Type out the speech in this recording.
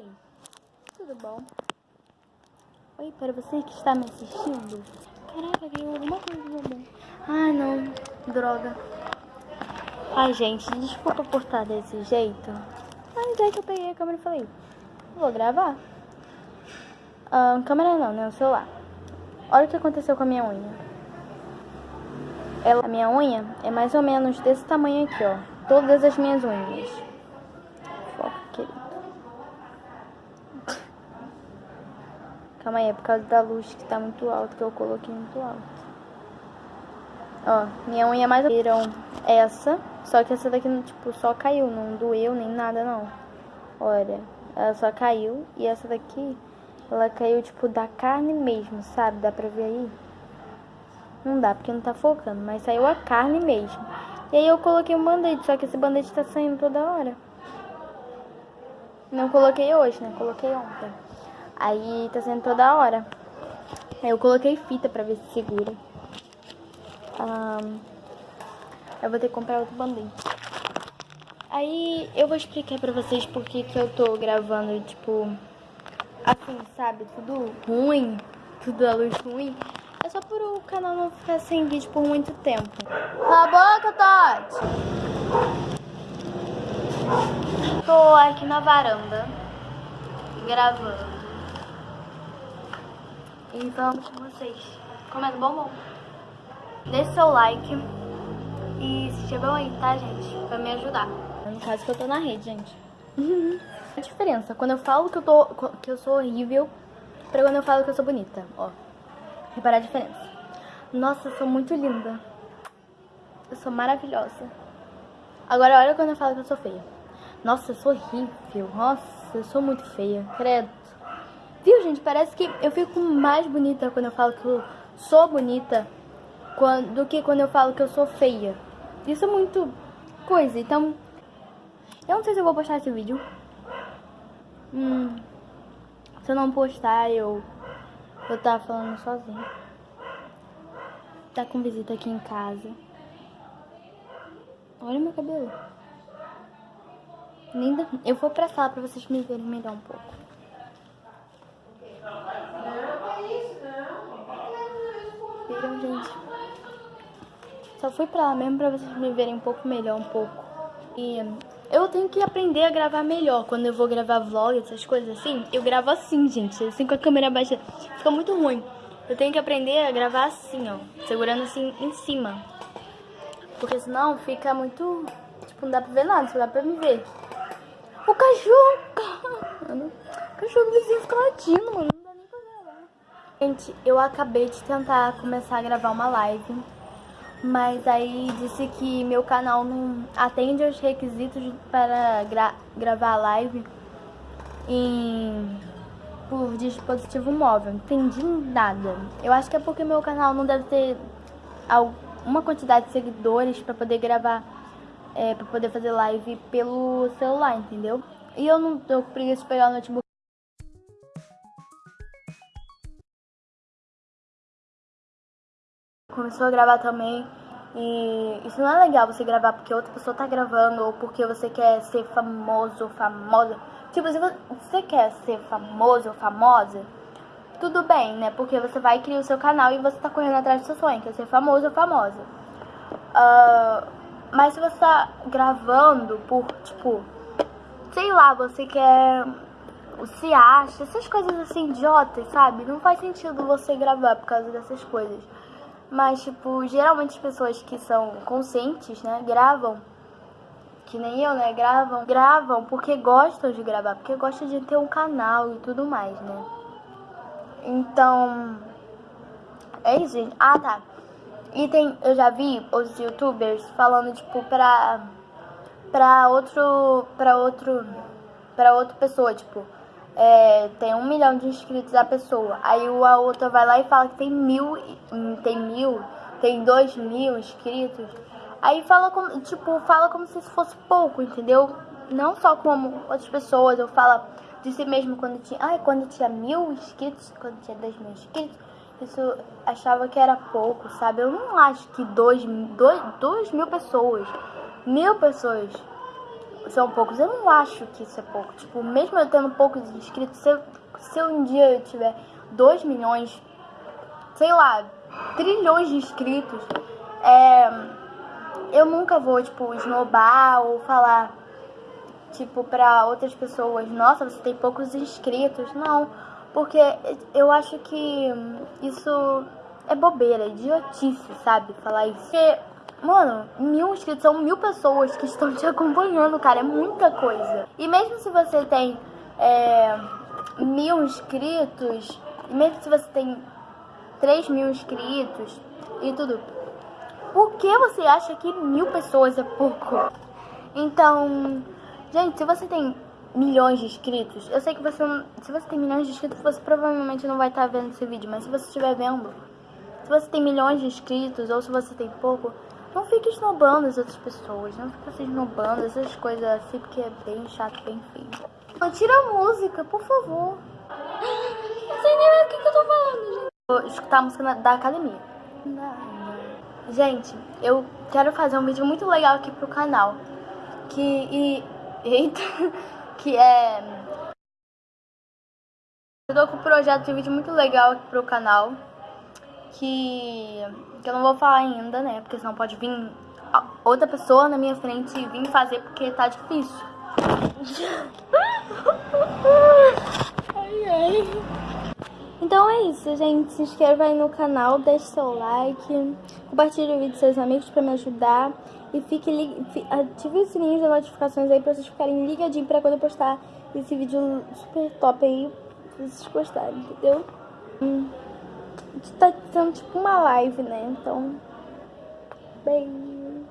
Oi, tudo bom? Oi, para você que está me assistindo. Caraca, viu alguma coisa do. Ai, não, droga. Ai, gente, desculpa por estar desse jeito. Mas é que eu peguei a câmera e falei, vou gravar. Ah, câmera não, né? O celular. Olha o que aconteceu com a minha unha. Ela, a minha unha é mais ou menos desse tamanho aqui, ó. Todas as minhas unhas. Calma aí, é por causa da luz que tá muito alta, que eu coloquei muito alto. Ó, minha unha mais viram essa, só que essa daqui, tipo, só caiu, não doeu nem nada, não. Olha, ela só caiu, e essa daqui, ela caiu, tipo, da carne mesmo, sabe? Dá pra ver aí? Não dá, porque não tá focando, mas saiu a carne mesmo. E aí eu coloquei um band-aid, só que esse band-aid tá saindo toda hora. Não coloquei hoje, né? Coloquei ontem. Aí tá saindo toda hora. Eu coloquei fita pra ver se segura. Eu vou ter que comprar outro band-aid. Aí eu vou explicar pra vocês por que que eu tô gravando, tipo, assim, sabe? Tudo ruim, tudo a luz ruim. É só por o canal não ficar sem vídeo por muito tempo. Cala a boca, Tati! Tô aqui na varanda, gravando. E vamos com vocês. Comendo bombom. Deixe seu like. E se inscrevam aí, tá, gente? Pra me ajudar. No caso que eu tô na rede, gente. A diferença, quando eu falo que eu, tô, que eu sou horrível, pra quando eu falo que eu sou bonita, ó. Reparar a diferença. Nossa, eu sou muito linda. Eu sou maravilhosa. Agora olha quando eu falo que eu sou feia. Nossa, eu sou horrível. Nossa, eu sou muito feia. Credo. Viu, gente? Parece que eu fico mais bonita quando eu falo que eu sou bonita do que quando eu falo que eu sou feia. Isso é muito coisa. Então, eu não sei se eu vou postar esse vídeo. Hum, se eu não postar, eu eu tava falando sozinho. Tá com visita aqui em casa. Olha meu cabelo. Linda. Eu vou pra sala pra vocês me verem melhor um pouco. Viram, gente? Só fui pra lá mesmo pra vocês me verem um pouco melhor um pouco. E eu tenho que aprender a gravar melhor. Quando eu vou gravar vlog, essas coisas assim, eu gravo assim, gente. Assim com a câmera baixa. Fica muito ruim. Eu tenho que aprender a gravar assim, ó. Segurando assim em cima. Porque senão fica muito... Tipo, não dá pra ver nada, só dá pra me ver. O cachorro, mano. O cachorro do vizinho fica latindo, mano. Não dá nem pra gravar. Gente, eu acabei de tentar começar a gravar uma live. Mas aí disse que meu canal não atende aos requisitos para gra gravar live em, por dispositivo móvel. Entendi nada. Eu acho que é porque meu canal não deve ter uma quantidade de seguidores para poder gravar, é, para poder fazer live pelo celular, entendeu? E eu não tô com preguiça de pegar o notebook. Começou a gravar também. E isso não é legal você gravar porque outra pessoa tá gravando ou porque você quer ser famoso ou famosa. Tipo, se você quer ser famoso ou famosa, tudo bem, né? Porque você vai criar o seu canal e você tá correndo atrás do seu sonho, que é ser famoso ou famosa. Uh, mas se você tá gravando por, tipo, sei lá, você quer. Se acha, essas coisas assim idiotas, sabe? Não faz sentido você gravar por causa dessas coisas. Mas, tipo, geralmente as pessoas que são conscientes, né, gravam, que nem eu, né, gravam, gravam porque gostam de gravar, porque gostam de ter um canal e tudo mais, né. Então, é isso, gente. Ah, tá. E tem, eu já vi os youtubers falando, tipo, pra, pra outro, pra outro, pra outra pessoa, tipo, é, tem um milhão de inscritos a pessoa. Aí a outra vai lá e fala que tem mil, tem mil, tem dois mil inscritos. Aí fala como, tipo, fala como se isso fosse pouco, entendeu? Não só como outras pessoas, eu falo de si mesmo quando tinha, ai, quando tinha mil inscritos, quando tinha dois mil inscritos, isso achava que era pouco, sabe? Eu não acho que dois, dois, dois mil pessoas, mil pessoas são poucos. Eu não acho que isso é pouco. Tipo, mesmo eu tendo poucos inscritos, se, se um dia eu tiver 2 milhões, sei lá, trilhões de inscritos, é, eu nunca vou, tipo, esnobar ou falar, tipo, pra outras pessoas, nossa, você tem poucos inscritos. Não, porque eu acho que isso é bobeira, é idiotice, sabe? Falar isso. Porque, mano, mil inscritos são mil pessoas que estão te acompanhando, cara. É muita coisa. E mesmo se você tem é, mil inscritos, mesmo se você tem 3 mil inscritos e tudo, por que você acha que mil pessoas é pouco? Então, gente, se você tem milhões de inscritos, eu sei que você não, se você tem milhões de inscritos, você provavelmente não vai estar vendo esse vídeo, mas se você estiver vendo, se você tem milhões de inscritos ou se você tem pouco, não fique esnobando as outras pessoas, não fique se esnobando essas coisas assim, porque é bem chato, bem feio. Tira a música, por favor. Não sei nem o que, que eu tô falando, gente. Vou escutar a música da academia. Gente, eu quero fazer um vídeo muito legal aqui pro canal. Que. E, eita! Que é. Eu tô com um projeto de vídeo muito legal aqui pro canal. Que. Que eu não vou falar ainda, né? Porque senão pode vir outra pessoa na minha frente e vir fazer porque tá difícil. ai, ai. Então é isso, gente. Se inscreva aí no canal, deixe seu like, compartilhe o vídeo com seus amigos pra me ajudar. E fique ative o sininho de notificações aí pra vocês ficarem ligadinhos pra quando eu postar esse vídeo super top aí, pra vocês gostarem, entendeu? Hum, tá sendo tipo uma live, né? Então, beijo.